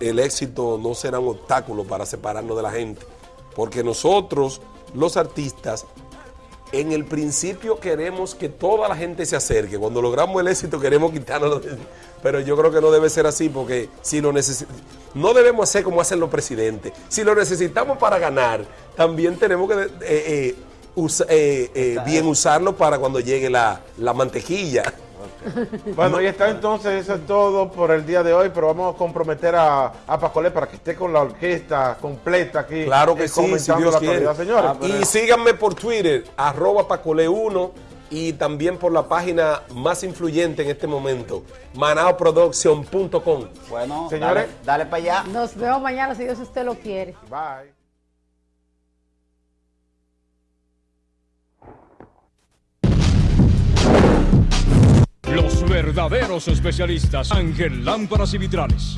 el éxito no será un obstáculo para separarnos de la gente, porque nosotros, los artistas, en el principio queremos que toda la gente se acerque. Cuando logramos el éxito queremos quitarnos. Pero yo creo que no debe ser así porque si lo no debemos hacer como hacen los presidentes. Si lo necesitamos para ganar, también tenemos que eh, eh, eh, bien usarlo para cuando llegue la, la mantequilla. Bueno, y está entonces, eso es todo por el día de hoy, pero vamos a comprometer a, a Pacolé para que esté con la orquesta completa aquí. Claro que sí, si Dios quiere. Ah, y síganme por Twitter, arroba Pacolé1 y también por la página más influyente en este momento, manaoproduction.com. Bueno, señores, dale, dale para allá. Nos vemos mañana si Dios usted lo quiere. Bye. Verdaderos especialistas. Ángel Lámparas y Vitrales.